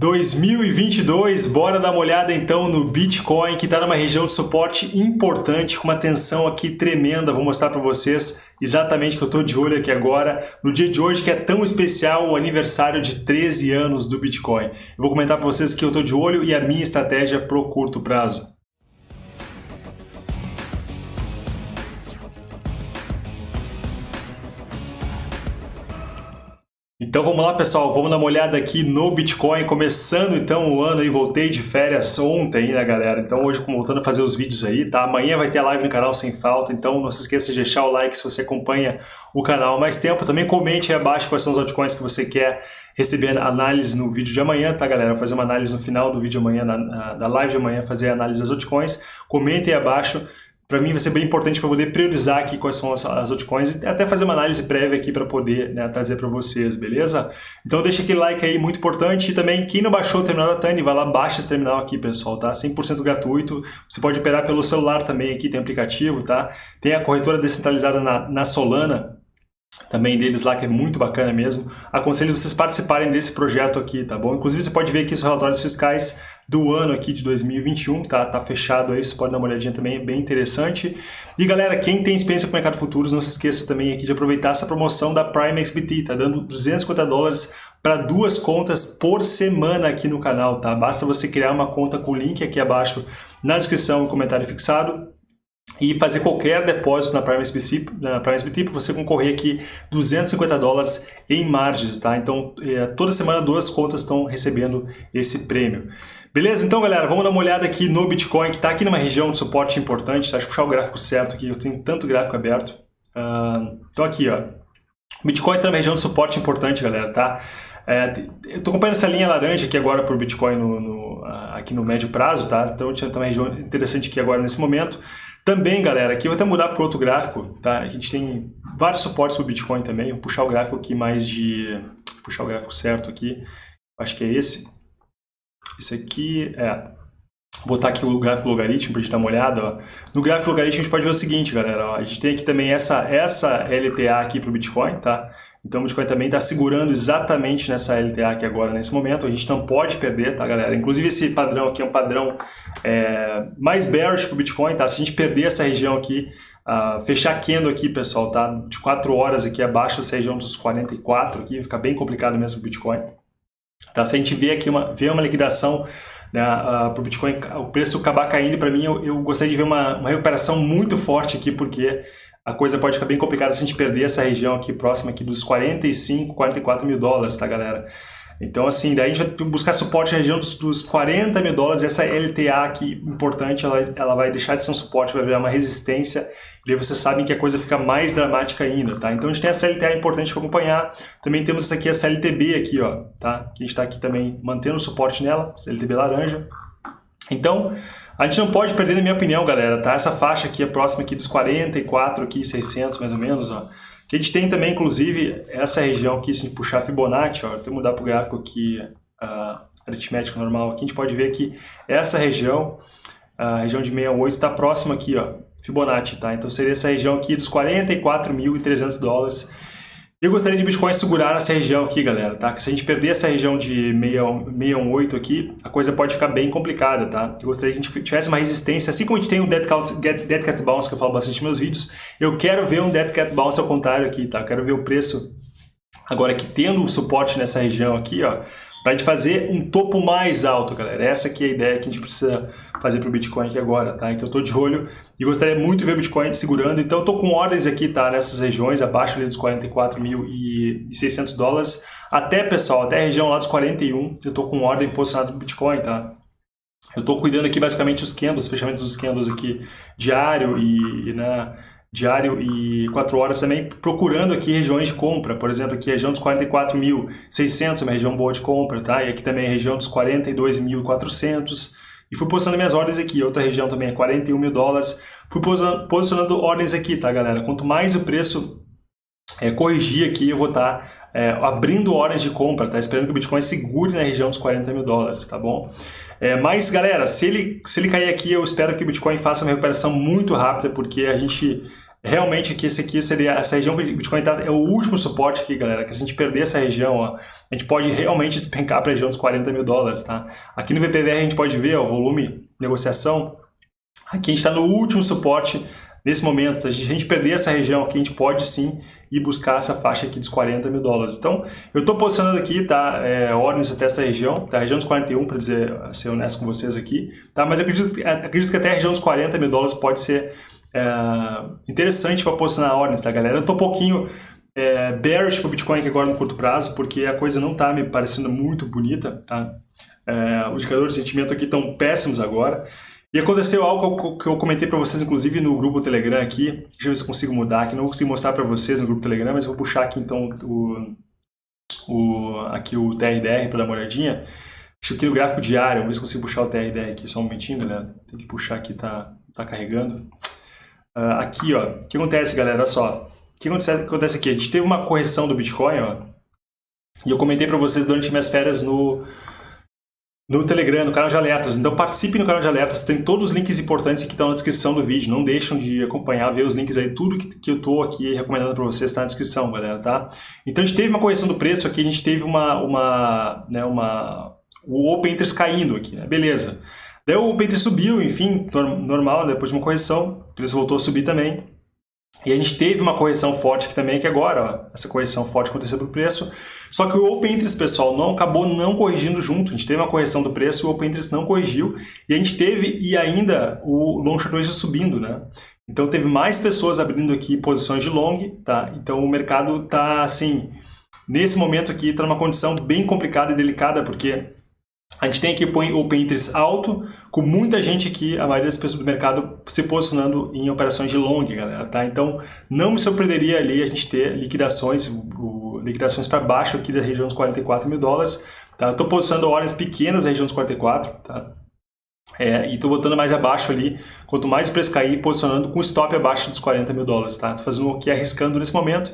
2022, bora dar uma olhada então no Bitcoin que está numa região de suporte importante, com uma tensão aqui tremenda, vou mostrar para vocês exatamente que eu estou de olho aqui agora, no dia de hoje que é tão especial, o aniversário de 13 anos do Bitcoin. Eu vou comentar para vocês que eu estou de olho e a minha estratégia para o curto prazo. Então vamos lá pessoal, vamos dar uma olhada aqui no Bitcoin, começando então o ano aí, voltei de férias ontem, né galera? Então hoje voltando a fazer os vídeos aí, tá? Amanhã vai ter live no canal sem falta, então não se esqueça de deixar o like se você acompanha o canal há mais tempo. Também comente aí abaixo quais são os altcoins que você quer receber análise no vídeo de amanhã, tá galera? Vou fazer uma análise no final do vídeo de amanhã, na, na, da live de amanhã, fazer a análise das altcoins. Comentem aí abaixo para mim vai ser bem importante para poder priorizar aqui quais são as, as altcoins e até fazer uma análise prévia aqui para poder né, trazer para vocês, beleza? Então deixa aquele like aí, muito importante. E também, quem não baixou o terminal da Tani, vai lá, baixa esse terminal aqui, pessoal, tá? 100% gratuito. Você pode operar pelo celular também aqui, tem aplicativo, tá? Tem a corretora descentralizada na, na Solana, também deles lá, que é muito bacana mesmo. Aconselho vocês participarem desse projeto aqui, tá bom? Inclusive, você pode ver aqui os relatórios fiscais do ano aqui de 2021, tá? Tá fechado aí, você pode dar uma olhadinha também, é bem interessante. E galera, quem tem experiência com o mercado futuros, não se esqueça também aqui de aproveitar essa promoção da Prime XBT, tá dando 250 dólares para duas contas por semana aqui no canal, tá? Basta você criar uma conta com o link aqui abaixo na descrição e comentário fixado e fazer qualquer depósito na Prime SBT, na Prime SBT para você concorrer aqui 250 dólares em margens, tá? Então, é, toda semana duas contas estão recebendo esse prêmio. Beleza? Então, galera, vamos dar uma olhada aqui no Bitcoin, que está aqui numa região de suporte importante, tá? Deixa eu puxar o gráfico certo aqui, eu tenho tanto gráfico aberto. Uh, então, aqui, ó. O Bitcoin está numa região de suporte importante, galera, tá? É, eu estou acompanhando essa linha laranja aqui agora para o Bitcoin no, no, aqui no médio prazo, tá? Então, tinha uma região interessante aqui agora nesse momento. Também, galera, aqui eu vou até mudar para outro gráfico, tá? A gente tem vários suportes para o Bitcoin também. Vou puxar o gráfico aqui mais de... puxar o gráfico certo aqui. Acho que é esse. Esse aqui é... Botar aqui o gráfico logaritmo para a gente dar uma olhada. Ó. No gráfico logaritmo a gente pode ver o seguinte, galera. Ó. A gente tem aqui também essa, essa LTA aqui para o Bitcoin, tá? Então o Bitcoin também está segurando exatamente nessa LTA aqui agora, nesse momento. A gente não pode perder, tá, galera? Inclusive esse padrão aqui é um padrão é, mais bearish para o Bitcoin, tá? Se a gente perder essa região aqui, uh, fechar candle aqui, pessoal, tá? De 4 horas aqui abaixo dessa região dos 44 aqui, fica bem complicado mesmo o Bitcoin. Tá? Se a gente vê aqui uma, vê uma liquidação né, uh, para o Bitcoin, o preço acabar caindo, para mim, eu, eu, gostaria de ver uma, uma recuperação muito forte aqui, porque a coisa pode ficar bem complicada se a gente perder essa região aqui próxima aqui dos 45, 44 mil dólares, tá, galera? Então, assim, daí a gente vai buscar suporte na região dos, dos 40 mil dólares. Essa LTA aqui, importante, ela, ela vai deixar de ser um suporte, vai virar uma resistência. E aí vocês sabem que a coisa fica mais dramática ainda, tá? Então a gente tem essa LTA importante para acompanhar. Também temos essa aqui, essa LTB aqui, ó, tá? Que a gente está aqui também mantendo o suporte nela, essa LTB laranja. Então, a gente não pode perder, na minha opinião, galera, tá? Essa faixa aqui é próxima aqui dos 44, aqui, 600 mais ou menos, ó. Que a gente tem também, inclusive, essa região aqui, se a gente puxar Fibonacci, ó, eu mudar para o gráfico aqui, uh, aritmético normal, aqui a gente pode ver que essa região, a região de 68, está próxima aqui, ó, Fibonacci, tá? Então seria essa região aqui dos 44.300 dólares, eu gostaria de Bitcoin segurar essa região aqui, galera, tá? Se a gente perder essa região de 618 aqui, a coisa pode ficar bem complicada, tá? Eu gostaria que a gente tivesse uma resistência, assim como a gente tem um Dead Cat, Dead Cat Bounce, que eu falo bastante nos meus vídeos, eu quero ver um Dead Cat Bounce ao contrário aqui, tá? Eu quero ver o preço, agora que tendo o suporte nessa região aqui, ó, para gente fazer um topo mais alto, galera. Essa aqui é a ideia que a gente precisa fazer para o Bitcoin aqui agora, tá? Então eu estou de olho e gostaria muito de ver o Bitcoin segurando. Então eu estou com ordens aqui, tá? Nessas regiões, abaixo ali dos 44.600 dólares. Até, pessoal, até a região lá dos 41, eu estou com ordem posicionada no Bitcoin, tá? Eu estou cuidando aqui basicamente os candles, fechamento dos candles aqui diário e, e né, diário e 4 horas também, procurando aqui regiões de compra. Por exemplo, aqui a região dos 44.600 é uma região boa de compra, tá? E aqui também a região dos 42.400. E fui posicionando minhas ordens aqui. Outra região também é 41 mil dólares. Fui posicionando ordens aqui, tá, galera? Quanto mais o preço é, corrigir aqui, eu vou estar tá, é, abrindo ordens de compra, tá? Esperando que o Bitcoin segure na região dos 40 mil dólares, tá bom? É, mas, galera, se ele, se ele cair aqui, eu espero que o Bitcoin faça uma recuperação muito rápida, porque a gente realmente aqui esse aqui seria essa região que o Bitcoin está é o último suporte aqui, galera, que se a gente perder essa região, ó, a gente pode realmente despencar para a região dos 40 mil dólares, tá? Aqui no VPVR a gente pode ver ó, o volume negociação, aqui a gente está no último suporte nesse momento, a gente perder essa região aqui, a gente pode sim ir buscar essa faixa aqui dos 40 mil dólares. Então, eu estou posicionando aqui, tá, é, ordens até essa região, tá, região dos 41, para dizer, ser honesto com vocês aqui, tá, mas acredito, acredito que até a região dos 40 mil dólares pode ser é, interessante para posicionar ordens, tá, galera? Eu estou um pouquinho é, bearish para o Bitcoin aqui agora no curto prazo, porque a coisa não está me parecendo muito bonita, tá? É, os indicadores de sentimento aqui estão péssimos agora. E aconteceu algo que eu comentei para vocês, inclusive no grupo Telegram aqui. Deixa eu ver se consigo mudar aqui. Não vou conseguir mostrar para vocês no grupo Telegram, mas eu vou puxar aqui então o, o, aqui o TRDR para dar uma olhadinha. Eu aqui no gráfico diário, vamos ver se consigo puxar o TRDR aqui. Só um momentinho, galera. Tem que puxar aqui, tá, tá carregando. Uh, aqui, ó. O que acontece, galera? Olha só. O que acontece, acontece aqui? A gente teve uma correção do Bitcoin, ó. E eu comentei para vocês durante minhas férias no, no Telegram, no canal de alertas. Então participe no canal de alertas, tem todos os links importantes que estão na descrição do vídeo. Não deixam de acompanhar, ver os links aí, tudo que, que eu estou aqui recomendando para vocês está na descrição, galera, tá? Então a gente teve uma correção do preço aqui, a gente teve uma, uma, né, uma o Open Interest caindo aqui, né? Beleza. Daí o Open Interest subiu, enfim, normal, né? depois de uma correção, o preço voltou a subir também. E a gente teve uma correção forte aqui também, que agora, ó, essa correção forte aconteceu do preço. Só que o Open Interest, pessoal, não acabou não corrigindo junto. A gente teve uma correção do preço, o Open Interest não corrigiu. E a gente teve, e ainda, o Long Short subindo, né? Então teve mais pessoas abrindo aqui posições de long, tá? Então o mercado tá, assim, nesse momento aqui, tá numa condição bem complicada e delicada, porque a gente tem aqui o Open Interest alto, com muita gente aqui, a maioria das pessoas do mercado se posicionando em operações de long, galera, tá? Então, não me surpreenderia ali a gente ter liquidações, o, liquidações para baixo aqui da região dos 44 mil dólares, tá? Estou posicionando ordens pequenas na região dos 44, tá? É, e estou botando mais abaixo ali, quanto mais o preço cair, posicionando com stop abaixo dos 40 mil dólares, tá? Estou fazendo aqui arriscando nesse momento,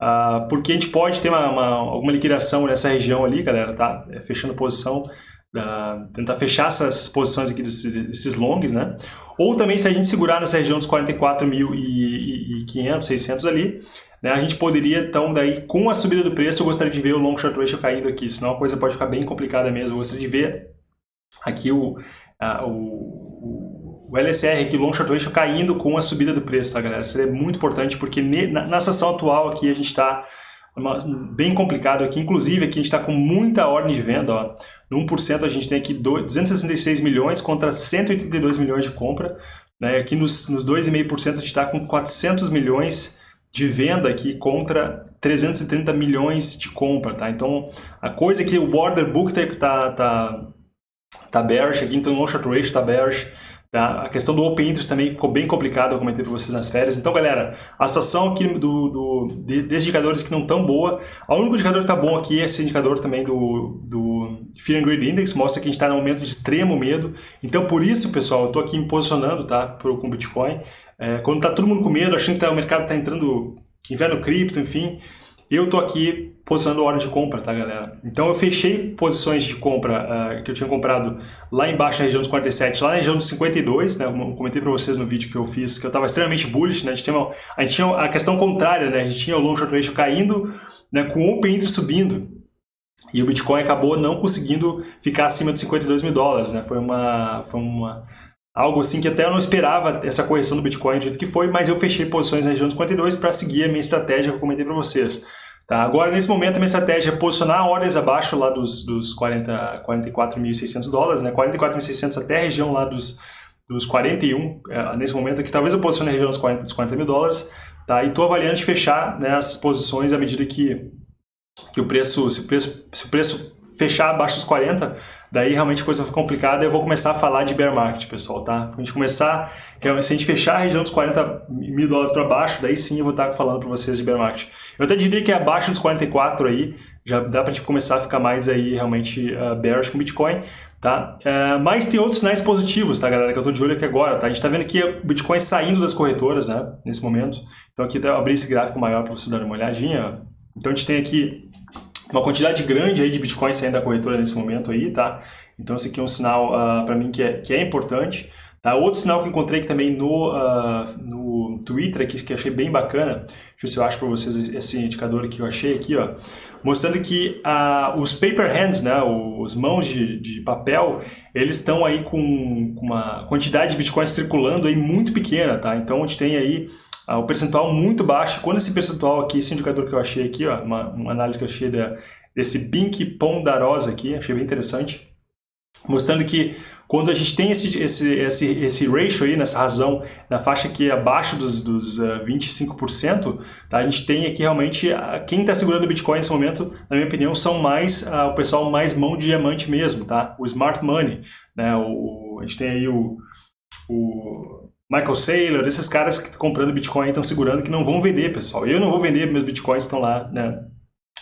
uh, porque a gente pode ter uma, uma, alguma liquidação nessa região ali, galera, tá? É, fechando posição Uh, tentar fechar essas posições aqui desses, desses longs, né? Ou também se a gente segurar nessa região dos 44.500, 600 ali, né, a gente poderia, então, daí, com a subida do preço, eu gostaria de ver o long short ratio caindo aqui, senão a coisa pode ficar bem complicada mesmo. Eu gostaria de ver aqui o, uh, o, o LSR, aqui, long short ratio caindo com a subida do preço, tá, galera? Seria muito importante, porque na, na situação atual aqui a gente está bem complicado aqui, inclusive aqui a gente está com muita ordem de venda, ó. no 1% a gente tem aqui 266 milhões contra 182 milhões de compra, né? aqui nos, nos 2,5% a gente está com 400 milhões de venda aqui contra 330 milhões de compra, tá? Então, a coisa é que o order book tá, tá, tá, tá bearish aqui, então o long short ratio tá bearish, Tá? A questão do Open Interest também ficou bem complicada, eu comentei para vocês nas férias. Então, galera, a situação aqui do, do, desses indicadores que não tão boa, o único indicador que está bom aqui é esse indicador também do, do Fear and Greed Index, mostra que a gente está num momento de extremo medo. Então, por isso, pessoal, eu estou aqui me posicionando tá, pro, com Bitcoin. É, quando está todo mundo com medo, achando que tá, o mercado está entrando inverno cripto, enfim, eu estou aqui posicionando ordem de compra, tá, galera? Então eu fechei posições de compra uh, que eu tinha comprado lá embaixo na região dos 47, lá na região dos 52, né? Eu comentei para vocês no vídeo que eu fiz que eu estava extremamente bullish, né? A gente, tinha uma, a gente tinha a questão contrária, né? A gente tinha o long short ratio caindo, né? Com o open interest subindo. E o Bitcoin acabou não conseguindo ficar acima de 52 mil dólares, né? Foi uma, foi uma algo assim que até eu não esperava essa correção do Bitcoin do jeito que foi, mas eu fechei posições na região dos 52 para seguir a minha estratégia que eu comentei para vocês. Tá? Agora, nesse momento, a minha estratégia é posicionar ordens abaixo lá dos, dos 40, 44.600 dólares, né? 44.600 até a região lá dos, dos 41, é, nesse momento aqui, talvez eu posicione a região dos 40, dos 40 mil dólares, tá? e estou avaliando de fechar né, essas posições à medida que, que o preço, se o preço, se o preço fechar abaixo dos 40, daí realmente a coisa fica complicada eu vou começar a falar de bear market, pessoal, tá? A gente começar, se a gente fechar a região dos 40 mil dólares para baixo, daí sim eu vou estar falando para vocês de bear market. Eu até diria que é abaixo dos 44 aí, já dá para a gente começar a ficar mais aí realmente uh, bearish com Bitcoin, tá? Uh, mas tem outros sinais positivos, tá, galera, que eu estou de olho aqui agora, tá? A gente está vendo aqui o Bitcoin saindo das corretoras, né, nesse momento. Então aqui eu abri esse gráfico maior para vocês darem uma olhadinha. Então a gente tem aqui uma quantidade grande aí de Bitcoin saindo da corretora nesse momento aí, tá? Então esse aqui é um sinal uh, ah, para mim que é, que é importante, Tá? Outro sinal que encontrei aqui também no, uh, no Twitter, aqui, que achei bem bacana, deixa eu ver se eu acho para vocês esse indicador que eu achei aqui, ó, mostrando que uh, os paper hands, né, os mãos de, de papel, eles estão aí com, com uma quantidade de bitcoins circulando aí muito pequena, tá? Então a gente tem aí uh, o percentual muito baixo. Quando esse percentual aqui, esse indicador que eu achei aqui, ó, uma, uma análise que eu achei da, desse Bink Pondarosa aqui, achei bem interessante, mostrando que quando a gente tem esse, esse, esse, esse ratio aí, nessa razão, na faixa que é abaixo dos, dos uh, 25%, tá? a gente tem aqui realmente, uh, quem está segurando o Bitcoin nesse momento, na minha opinião, são mais uh, o pessoal mais mão de diamante mesmo, tá? O smart money, né? O, a gente tem aí o, o Michael Saylor, esses caras que estão comprando Bitcoin estão segurando que não vão vender, pessoal. Eu não vou vender, meus Bitcoins estão lá, né?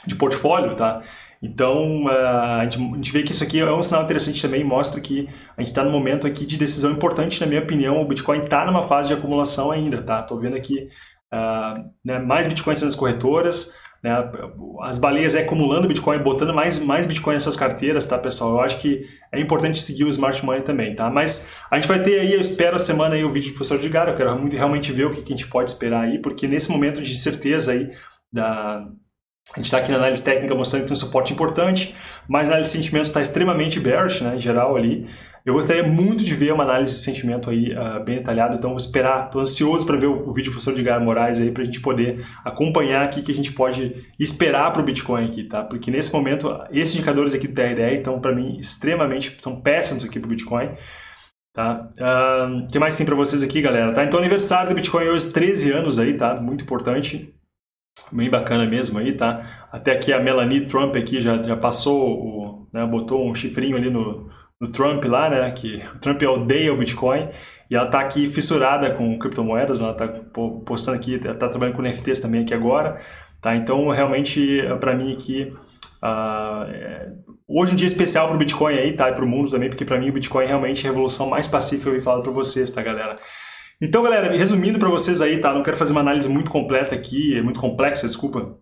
de portfólio, tá? Então, a gente, a gente vê que isso aqui é um sinal interessante também, mostra que a gente está no momento aqui de decisão importante, na minha opinião, o Bitcoin está numa fase de acumulação ainda, tá? Tô vendo aqui uh, né, mais Bitcoins nas corretoras, né, as baleias é acumulando Bitcoin, botando mais, mais Bitcoin nas suas carteiras, tá, pessoal? Eu acho que é importante seguir o Smart Money também, tá? Mas a gente vai ter aí, eu espero a semana aí o vídeo do professor Edgar, eu quero muito, realmente ver o que, que a gente pode esperar aí, porque nesse momento de certeza aí da a gente está aqui na análise técnica mostrando que tem um suporte importante, mas a análise de sentimento está extremamente bearish, né, em geral ali. Eu gostaria muito de ver uma análise de sentimento aí uh, bem detalhada, então vou esperar, estou ansioso para ver o, o, vídeo do professor Edgar Moraes aí, para a gente poder acompanhar aqui que a gente pode esperar para o Bitcoin aqui, tá? Porque nesse momento, esses indicadores aqui do TRDR estão para mim extremamente, são péssimos aqui para o Bitcoin. Tá? O uh, que mais tem para vocês aqui, galera? Tá? Então, aniversário do Bitcoin hoje, 13 anos aí, tá? Muito importante. Bem bacana mesmo aí, tá? Até aqui a Melanie Trump aqui já, já passou, o, né, botou um chifrinho ali no, no Trump lá, né? Que o Trump odeia o Bitcoin e ela tá aqui fissurada com criptomoedas, ela tá postando aqui, tá trabalhando com NFTs também aqui agora, tá? Então, realmente, para mim aqui, uh, é, hoje um dia especial para o Bitcoin aí, tá? E para o mundo também, porque para mim o Bitcoin é realmente a revolução mais pacífica que eu vi falar para vocês, tá, galera? Então, galera, resumindo para vocês aí, tá? Não quero fazer uma análise muito completa aqui, muito complexa, desculpa,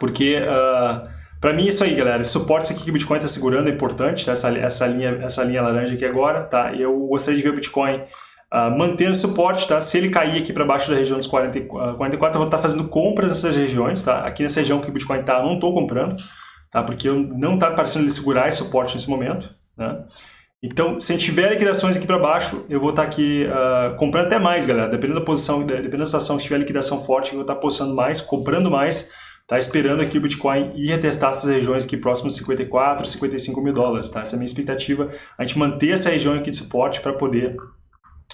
porque uh, ah, para mim é isso aí, galera. Esse suporte aqui que o Bitcoin está segurando é importante, tá? essa, essa, linha, essa linha laranja aqui agora, tá? E eu gostaria de ver o Bitcoin uh, mantendo suporte, tá? Se ele cair aqui para baixo da região dos 40, uh, 44, eu vou estar tá fazendo compras nessas regiões, tá? Aqui nessa região que o Bitcoin está, eu não estou comprando, tá? Porque eu não está parecendo ele segurar esse suporte nesse momento, né? Então, se a gente tiver liquidações aqui para baixo, eu vou estar tá aqui uh, comprando até mais, galera. Dependendo da posição, dependendo da situação, se tiver liquidação forte, eu vou estar tá postando mais, comprando mais, tá esperando aqui o Bitcoin ir retestar essas regiões aqui próximas de 54, 55 mil dólares, tá? Essa é a minha expectativa, a gente manter essa região aqui de suporte para poder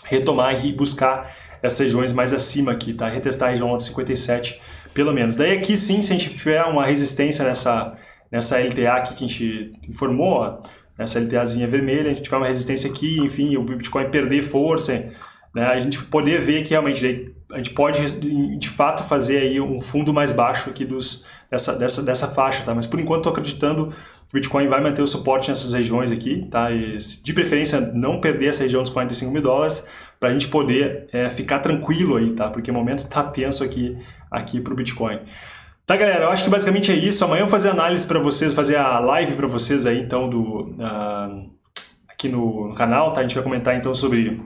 retomar e buscar essas regiões mais acima aqui, tá? Retestar a região de 57, pelo menos. Daí aqui sim, se a gente tiver uma resistência nessa, nessa LTA aqui que a gente informou, ó, essa LTAzinha vermelha, a gente tiver uma resistência aqui, enfim, o Bitcoin perder força, né, a gente poder ver que realmente a gente pode de fato fazer aí um fundo mais baixo aqui dos, dessa, dessa, dessa faixa, tá? Mas por enquanto estou acreditando que o Bitcoin vai manter o suporte nessas regiões aqui, tá? E, de preferência não perder essa região dos 45 mil dólares para a gente poder é, ficar tranquilo aí, tá? Porque o momento está tenso aqui, aqui para o Bitcoin. Tá, galera, eu acho que basicamente é isso. Amanhã eu vou fazer análise para vocês, fazer a live para vocês aí, então, do, uh, aqui no, no, canal, tá? A gente vai comentar, então, sobre,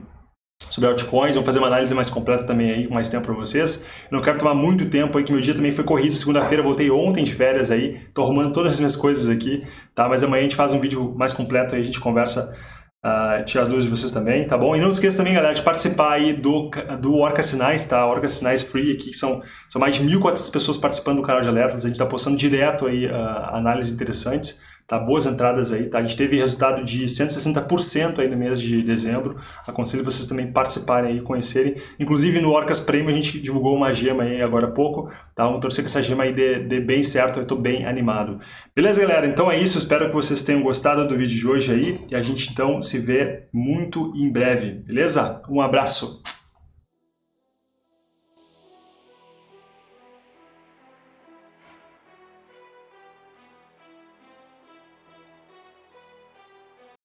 sobre altcoins. Vou fazer uma análise mais completa também aí, com mais tempo para vocês. Eu não quero tomar muito tempo aí, que meu dia também foi corrido. Segunda-feira, voltei ontem de férias aí. Tô arrumando todas as minhas coisas aqui, tá? Mas amanhã a gente faz um vídeo mais completo aí, a gente conversa Uh, tirar dúvidas de vocês também, tá bom? E não esqueça também, galera, de participar aí do, do Orca Sinais, tá? Orca Sinais Free aqui, que são, são mais de 1.400 pessoas participando do canal de alertas, a gente tá postando direto aí uh, análises interessantes tá? Boas entradas aí, tá? A gente teve resultado de 160% aí no mês de dezembro. Aconselho vocês também participarem aí, conhecerem. Inclusive no Orcas Premium a gente divulgou uma gema aí agora há pouco, tá? Vamos torcer que essa gema aí dê, dê bem certo, eu tô bem animado. Beleza, galera? Então é isso, espero que vocês tenham gostado do vídeo de hoje aí e a gente então se vê muito em breve, beleza? Um abraço!